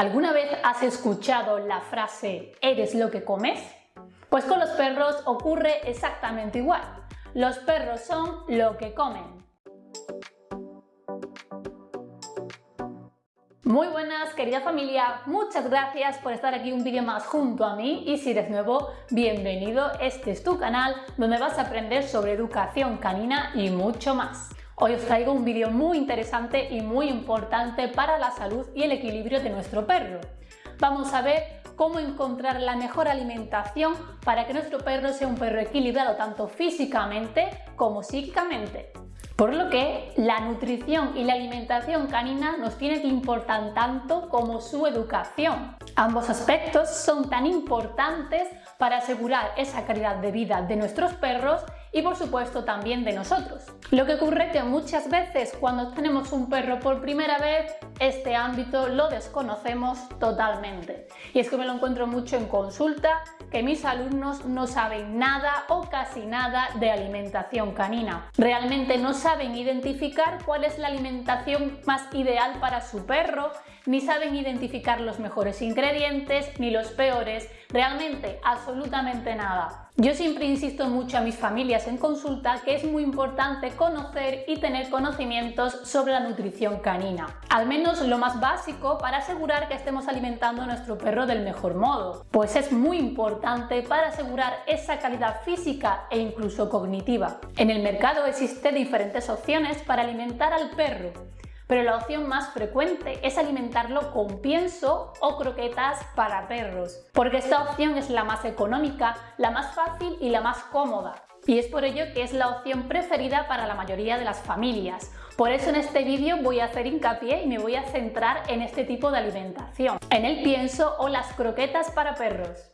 ¿Alguna vez has escuchado la frase ¿eres lo que comes? Pues con los perros ocurre exactamente igual. Los perros son lo que comen. Muy buenas querida familia, muchas gracias por estar aquí un vídeo más junto a mí y si eres nuevo, bienvenido, este es tu canal donde vas a aprender sobre educación canina y mucho más. Hoy os traigo un vídeo muy interesante y muy importante para la salud y el equilibrio de nuestro perro. Vamos a ver cómo encontrar la mejor alimentación para que nuestro perro sea un perro equilibrado tanto físicamente como psíquicamente. Por lo que la nutrición y la alimentación canina nos tiene que importar tanto como su educación. Ambos aspectos son tan importantes para asegurar esa calidad de vida de nuestros perros y por supuesto también de nosotros. Lo que ocurre que muchas veces cuando tenemos un perro por primera vez, este ámbito lo desconocemos totalmente. Y es que me lo encuentro mucho en consulta, que mis alumnos no saben nada o casi nada de alimentación canina. Realmente no saben identificar cuál es la alimentación más ideal para su perro, ni saben identificar los mejores ingredientes ni los peores, realmente absolutamente nada. Yo siempre insisto mucho a mis familias en consulta que es muy importante conocer y tener conocimientos sobre la nutrición canina, al menos lo más básico para asegurar que estemos alimentando a nuestro perro del mejor modo, pues es muy importante para asegurar esa calidad física e incluso cognitiva. En el mercado existen diferentes opciones para alimentar al perro, pero la opción más frecuente es alimentarlo con pienso o croquetas para perros, porque esta opción es la más económica, la más fácil y la más cómoda. Y es por ello que es la opción preferida para la mayoría de las familias. Por eso en este vídeo voy a hacer hincapié y me voy a centrar en este tipo de alimentación, en el pienso o las croquetas para perros.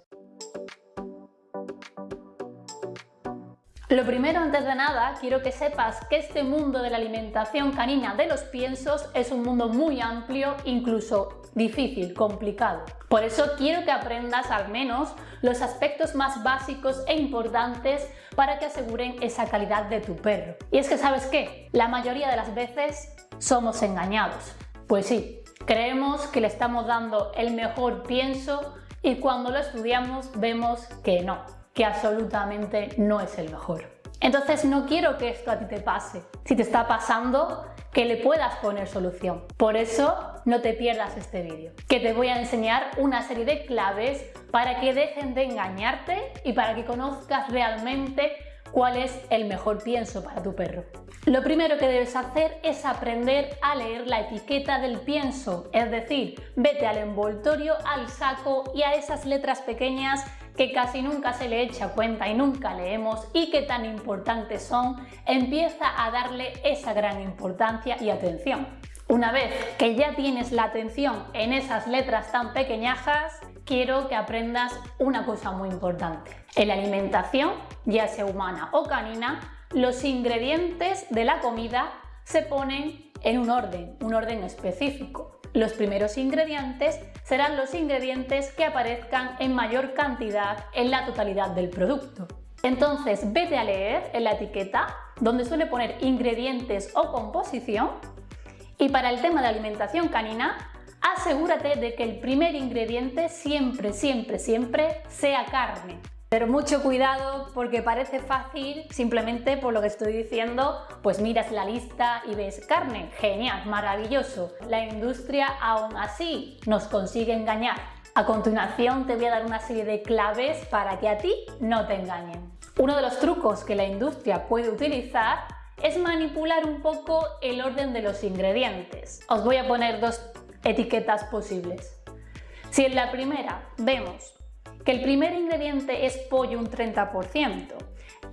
Lo primero, antes de nada, quiero que sepas que este mundo de la alimentación canina de los piensos es un mundo muy amplio, incluso difícil, complicado. Por eso quiero que aprendas al menos los aspectos más básicos e importantes para que aseguren esa calidad de tu perro. Y es que ¿sabes qué? La mayoría de las veces somos engañados. Pues sí, creemos que le estamos dando el mejor pienso y cuando lo estudiamos vemos que no, que absolutamente no es el mejor. Entonces no quiero que esto a ti te pase. Si te está pasando, que le puedas poner solución. Por eso no te pierdas este vídeo, que te voy a enseñar una serie de claves para que dejen de engañarte y para que conozcas realmente cuál es el mejor pienso para tu perro. Lo primero que debes hacer es aprender a leer la etiqueta del pienso, es decir, vete al envoltorio, al saco y a esas letras pequeñas que casi nunca se le echa cuenta y nunca leemos y que tan importantes son, empieza a darle esa gran importancia y atención. Una vez que ya tienes la atención en esas letras tan pequeñajas, quiero que aprendas una cosa muy importante. En la alimentación, ya sea humana o canina, los ingredientes de la comida se ponen en un orden, un orden específico. Los primeros ingredientes serán los ingredientes que aparezcan en mayor cantidad en la totalidad del producto. Entonces vete a leer en la etiqueta donde suele poner ingredientes o composición y para el tema de alimentación canina asegúrate de que el primer ingrediente siempre, siempre, siempre sea carne. Pero mucho cuidado porque parece fácil, simplemente por lo que estoy diciendo, pues miras la lista y ves carne, genial, maravilloso. La industria aún así nos consigue engañar. A continuación te voy a dar una serie de claves para que a ti no te engañen. Uno de los trucos que la industria puede utilizar es manipular un poco el orden de los ingredientes. Os voy a poner dos etiquetas posibles. Si en la primera vemos que el primer ingrediente es pollo un 30%,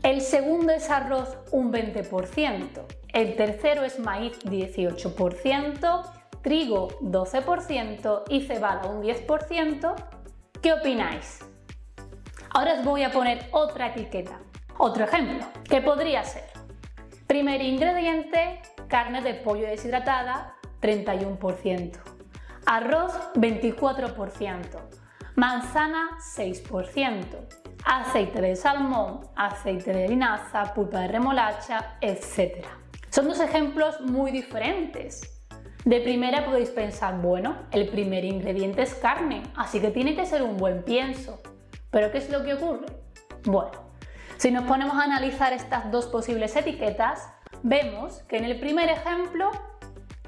el segundo es arroz un 20%, el tercero es maíz 18%, trigo 12% y cebada un 10%, ¿qué opináis? Ahora os voy a poner otra etiqueta, otro ejemplo, que podría ser Primer ingrediente, carne de pollo deshidratada 31%, arroz 24%, manzana 6%, aceite de salmón, aceite de linaza, pulpa de remolacha, etc. Son dos ejemplos muy diferentes, De primera podéis pensar, bueno, el primer ingrediente es carne, así que tiene que ser un buen pienso. ¿Pero qué es lo que ocurre? Bueno, si nos ponemos a analizar estas dos posibles etiquetas, vemos que en el primer ejemplo,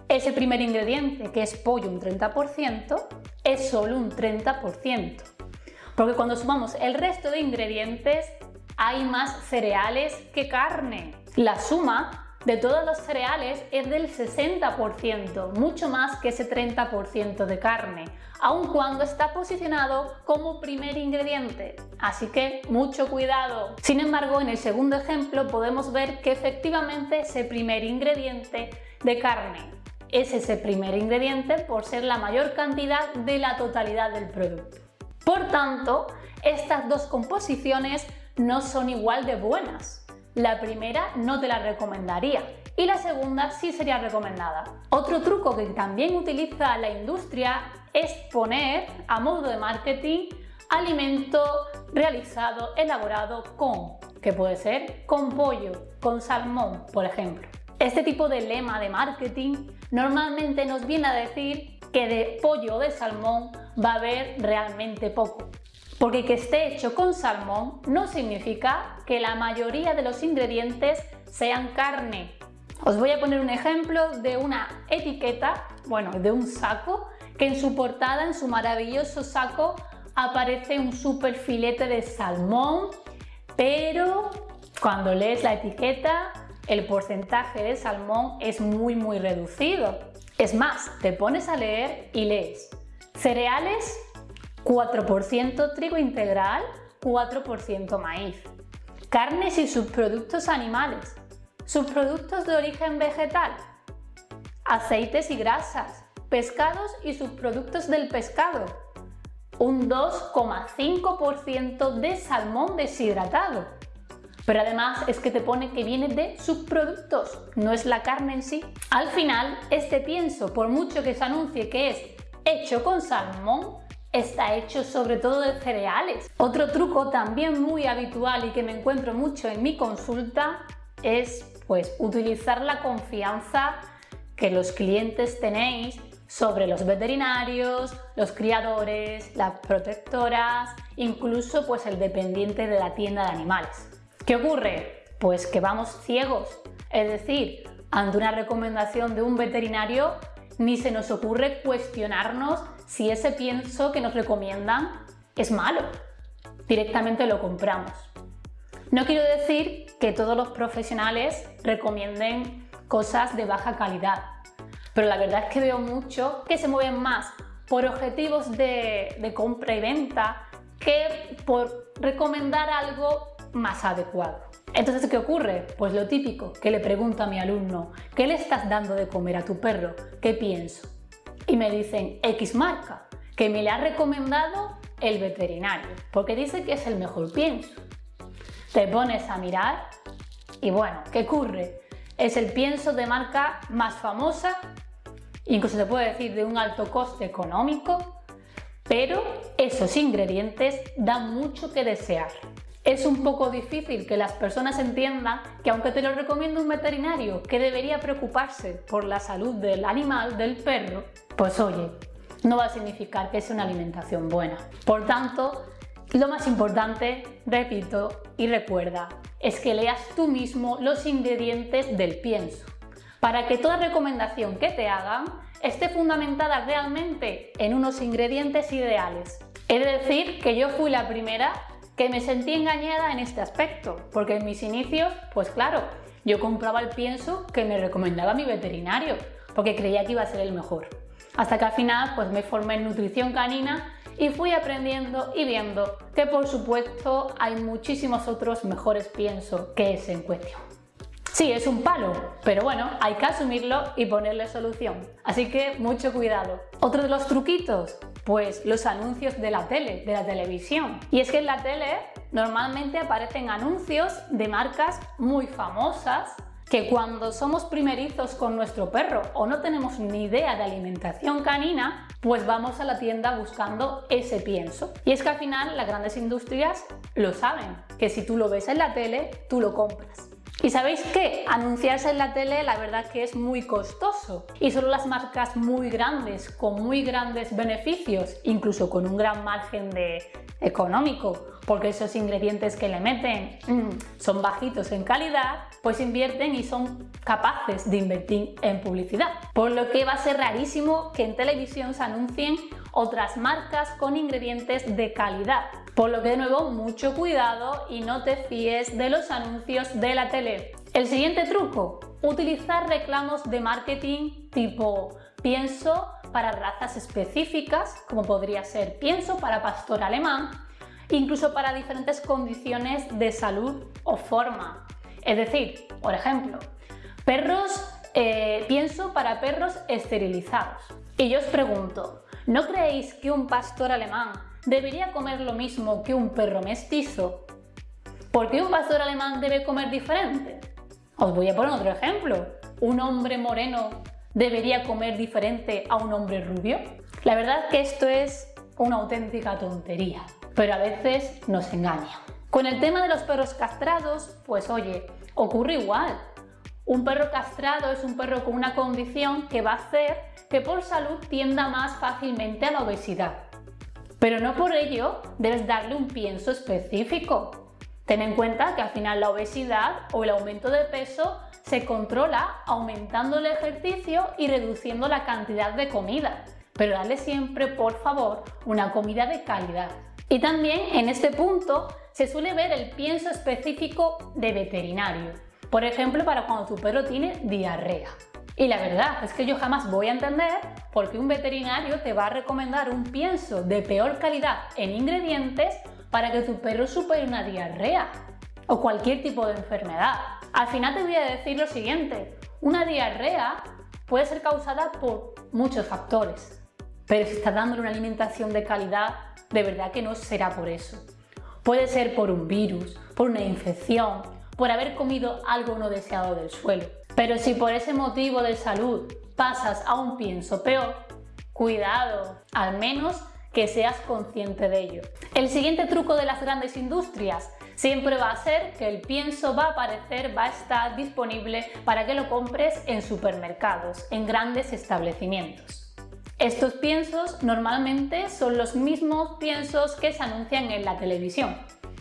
ese primer ingrediente, que es pollo un 30%, es solo un 30%. Porque cuando sumamos el resto de ingredientes, hay más cereales que carne. La suma de todos los cereales es del 60%, mucho más que ese 30% de carne, aun cuando está posicionado como primer ingrediente. Así que mucho cuidado. Sin embargo, en el segundo ejemplo podemos ver que efectivamente ese primer ingrediente de carne es ese primer ingrediente por ser la mayor cantidad de la totalidad del producto. Por tanto, estas dos composiciones no son igual de buenas. La primera no te la recomendaría y la segunda sí sería recomendada. Otro truco que también utiliza la industria es poner a modo de marketing alimento realizado, elaborado con, que puede ser con pollo, con salmón, por ejemplo. Este tipo de lema de marketing normalmente nos viene a decir que de pollo o de salmón va a haber realmente poco. Porque que esté hecho con salmón no significa que la mayoría de los ingredientes sean carne. Os voy a poner un ejemplo de una etiqueta, bueno, de un saco, que en su portada, en su maravilloso saco, aparece un super filete de salmón, pero cuando lees la etiqueta, el porcentaje de salmón es muy muy reducido. Es más, te pones a leer y lees cereales 4% trigo integral, 4% maíz. Carnes y subproductos animales, subproductos de origen vegetal, aceites y grasas, pescados y subproductos del pescado, un 2,5% de salmón deshidratado. Pero además es que te pone que viene de subproductos, no es la carne en sí. Al final, este pienso, por mucho que se anuncie que es hecho con salmón, está hecho sobre todo de cereales. Otro truco también muy habitual y que me encuentro mucho en mi consulta es pues utilizar la confianza que los clientes tenéis sobre los veterinarios, los criadores, las protectoras, incluso pues el dependiente de la tienda de animales. ¿Qué ocurre? Pues que vamos ciegos, es decir, ante una recomendación de un veterinario ni se nos ocurre cuestionarnos si ese pienso que nos recomiendan es malo. Directamente lo compramos. No quiero decir que todos los profesionales recomienden cosas de baja calidad, pero la verdad es que veo mucho que se mueven más por objetivos de, de compra y venta que por recomendar algo más adecuado. Entonces, ¿qué ocurre? Pues lo típico, que le pregunto a mi alumno, ¿qué le estás dando de comer a tu perro? ¿Qué pienso? Y me dicen X marca, que me le ha recomendado el veterinario, porque dice que es el mejor pienso. Te pones a mirar y bueno, ¿qué ocurre? Es el pienso de marca más famosa, incluso se puede decir de un alto coste económico, pero esos ingredientes dan mucho que desear es un poco difícil que las personas entiendan que aunque te lo recomienda un veterinario que debería preocuparse por la salud del animal, del perro, pues oye, no va a significar que sea una alimentación buena. Por tanto, lo más importante, repito y recuerda, es que leas tú mismo los ingredientes del pienso, para que toda recomendación que te hagan esté fundamentada realmente en unos ingredientes ideales. Es decir, que yo fui la primera que me sentí engañada en este aspecto, porque en mis inicios, pues claro, yo compraba el pienso que me recomendaba mi veterinario, porque creía que iba a ser el mejor. Hasta que al final pues me formé en nutrición canina y fui aprendiendo y viendo que por supuesto hay muchísimos otros mejores piensos que ese en cuestión. Sí, es un palo, pero bueno, hay que asumirlo y ponerle solución. Así que mucho cuidado. Otro de los truquitos, pues los anuncios de la tele, de la televisión. Y es que en la tele normalmente aparecen anuncios de marcas muy famosas que cuando somos primerizos con nuestro perro o no tenemos ni idea de alimentación canina, pues vamos a la tienda buscando ese pienso. Y es que al final las grandes industrias lo saben, que si tú lo ves en la tele, tú lo compras. Y sabéis qué, anunciarse en la tele la verdad que es muy costoso y solo las marcas muy grandes, con muy grandes beneficios, incluso con un gran margen de económico, porque esos ingredientes que le meten mm, son bajitos en calidad, pues invierten y son capaces de invertir en publicidad. Por lo que va a ser rarísimo que en televisión se anuncien otras marcas con ingredientes de calidad. Por lo que de nuevo mucho cuidado y no te fíes de los anuncios de la tele. El siguiente truco, utilizar reclamos de marketing tipo pienso para razas específicas, como podría ser pienso para pastor alemán, incluso para diferentes condiciones de salud o forma. Es decir, por ejemplo, perros, eh, pienso para perros esterilizados. Y yo os pregunto, ¿no creéis que un pastor alemán debería comer lo mismo que un perro mestizo? ¿Por qué un pastor alemán debe comer diferente? Os voy a poner otro ejemplo. ¿Un hombre moreno debería comer diferente a un hombre rubio? La verdad que esto es una auténtica tontería, pero a veces nos engaña. Con el tema de los perros castrados, pues oye, ocurre igual. Un perro castrado es un perro con una condición que va a hacer que por salud tienda más fácilmente a la obesidad. Pero no por ello debes darle un pienso específico. Ten en cuenta que al final la obesidad o el aumento de peso se controla aumentando el ejercicio y reduciendo la cantidad de comida. Pero dale siempre, por favor, una comida de calidad. Y también en este punto se suele ver el pienso específico de veterinario. Por ejemplo, para cuando tu perro tiene diarrea. Y la verdad es que yo jamás voy a entender por qué un veterinario te va a recomendar un pienso de peor calidad en ingredientes para que tu perro supere una diarrea o cualquier tipo de enfermedad. Al final te voy a decir lo siguiente, una diarrea puede ser causada por muchos factores, pero si estás dándole una alimentación de calidad, de verdad que no será por eso. Puede ser por un virus, por una infección, por haber comido algo no deseado del suelo. Pero si por ese motivo de salud pasas a un pienso peor, cuidado, al menos que seas consciente de ello. El siguiente truco de las grandes industrias siempre va a ser que el pienso va a aparecer, va a estar disponible para que lo compres en supermercados, en grandes establecimientos. Estos piensos normalmente son los mismos piensos que se anuncian en la televisión.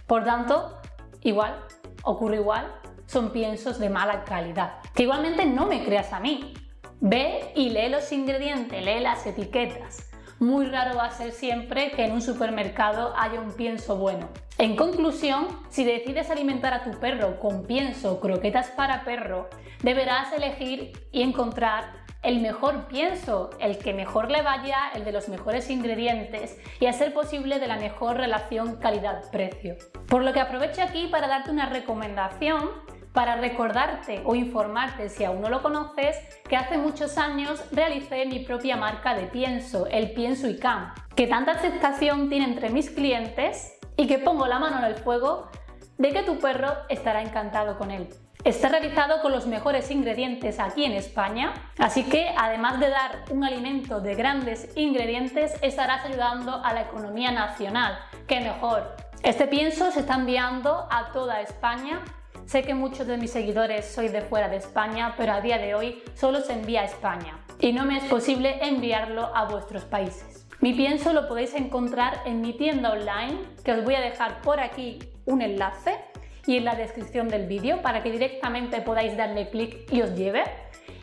Por tanto, igual, ocurre igual, son piensos de mala calidad. Que igualmente no me creas a mí. Ve y lee los ingredientes, lee las etiquetas. Muy raro va a ser siempre que en un supermercado haya un pienso bueno. En conclusión, si decides alimentar a tu perro con pienso croquetas para perro, deberás elegir y encontrar el mejor pienso, el que mejor le vaya, el de los mejores ingredientes y a ser posible de la mejor relación calidad-precio. Por lo que aprovecho aquí para darte una recomendación para recordarte o informarte si aún no lo conoces que hace muchos años realicé mi propia marca de pienso, el Pienso ICAM, que tanta aceptación tiene entre mis clientes y que pongo la mano en el fuego de que tu perro estará encantado con él. Está realizado con los mejores ingredientes aquí en España, así que además de dar un alimento de grandes ingredientes, estarás ayudando a la economía nacional. ¡Qué mejor! Este pienso se está enviando a toda España. Sé que muchos de mis seguidores sois de fuera de España, pero a día de hoy solo se envía a España y no me es posible enviarlo a vuestros países. Mi pienso lo podéis encontrar en mi tienda online, que os voy a dejar por aquí un enlace y en la descripción del vídeo para que directamente podáis darle clic y os lleve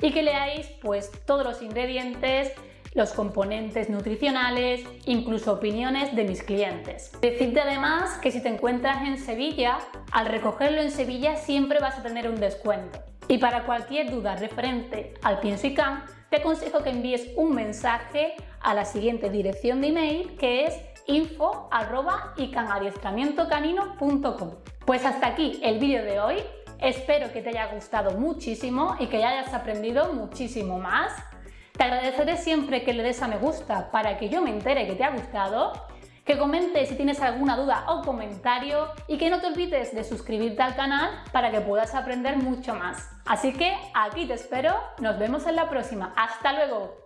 y que leáis pues todos los ingredientes, los componentes nutricionales, incluso opiniones de mis clientes. Decirte además que si te encuentras en Sevilla, al recogerlo en Sevilla siempre vas a tener un descuento. Y para cualquier duda referente al pienso y can, te aconsejo que envíes un mensaje a la siguiente dirección de email que es info.icanadiestramientocanino.com Pues hasta aquí el vídeo de hoy. Espero que te haya gustado muchísimo y que hayas aprendido muchísimo más. Te agradeceré siempre que le des a me gusta para que yo me entere que te ha gustado, que comentes si tienes alguna duda o comentario y que no te olvides de suscribirte al canal para que puedas aprender mucho más. Así que aquí te espero, nos vemos en la próxima. ¡Hasta luego!